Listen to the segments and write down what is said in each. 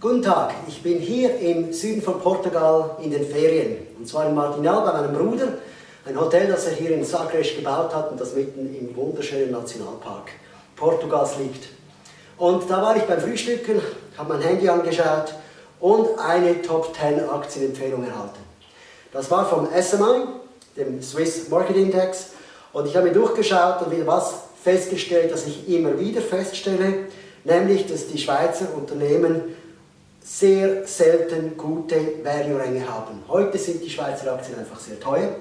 Guten Tag, ich bin hier im Süden von Portugal in den Ferien. Und zwar in Martinal bei meinem Bruder. Ein Hotel, das er hier in Sagres gebaut hat und das mitten im wunderschönen Nationalpark Portugals liegt. Und da war ich beim Frühstücken, habe mein Handy angeschaut und eine Top 10 Aktienempfehlung erhalten. Das war vom SMI, dem Swiss Market Index. Und ich habe mir durchgeschaut und wieder was festgestellt, das ich immer wieder feststelle, nämlich, dass die Schweizer Unternehmen sehr selten gute Value-Ränge haben. Heute sind die Schweizer Aktien einfach sehr teuer.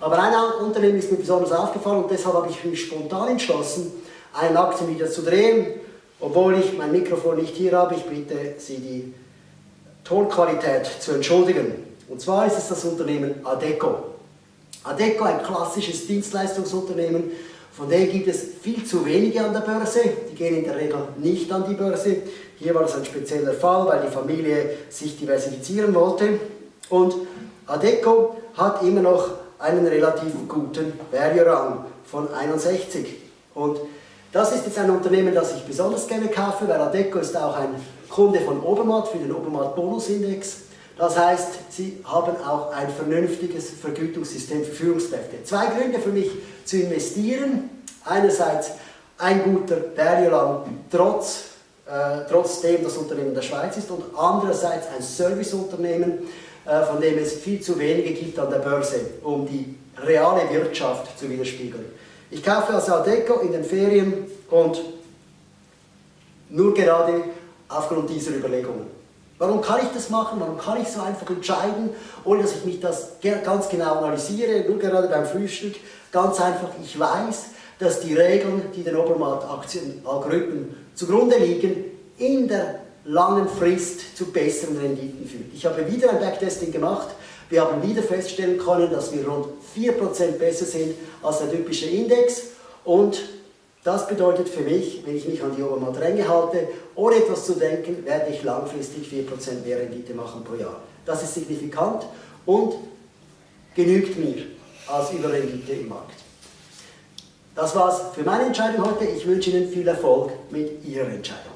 Aber ein Unternehmen ist mir besonders aufgefallen und deshalb habe ich mich spontan entschlossen, einen Aktien wieder zu drehen. Obwohl ich mein Mikrofon nicht hier habe, ich bitte Sie, die Tonqualität zu entschuldigen. Und zwar ist es das Unternehmen Adeco. Adeco, ein klassisches Dienstleistungsunternehmen, von denen gibt es viel zu wenige an der Börse. Die gehen in der Regel nicht an die Börse. Hier war das ein spezieller Fall, weil die Familie sich diversifizieren wollte. Und Adeco hat immer noch einen relativ guten Value-Rang von 61. Und das ist jetzt ein Unternehmen, das ich besonders gerne kaufe, weil Adeco ist auch ein Kunde von Obermatt für den Obermatt Bonusindex. Das heißt, sie haben auch ein vernünftiges Vergütungssystem für Führungskräfte. Zwei Gründe für mich zu investieren. Einerseits ein guter Value-Rang trotz äh, trotzdem das Unternehmen der Schweiz ist und andererseits ein Serviceunternehmen, äh, von dem es viel zu wenige gibt an der Börse, um die reale Wirtschaft zu widerspiegeln. Ich kaufe also Adeco in den Ferien und nur gerade aufgrund dieser Überlegungen. Warum kann ich das machen? Warum kann ich so einfach entscheiden, ohne dass ich mich das ganz genau analysiere? Nur gerade beim Frühstück, ganz einfach, ich weiß, dass die Regeln, die den Obermarkt-Aktien-Algorithmen zugrunde liegen, in der langen Frist zu besseren Renditen führen. Ich habe wieder ein Backtesting gemacht. Wir haben wieder feststellen können, dass wir rund 4% besser sind als der typische Index und das bedeutet für mich, wenn ich mich an die Obermarkt-Ränge halte, ohne etwas zu denken, werde ich langfristig 4% mehr Rendite machen pro Jahr. Das ist signifikant und genügt mir als Überrendite im Markt. Das war's für meine Entscheidung heute. Ich wünsche Ihnen viel Erfolg mit Ihrer Entscheidung.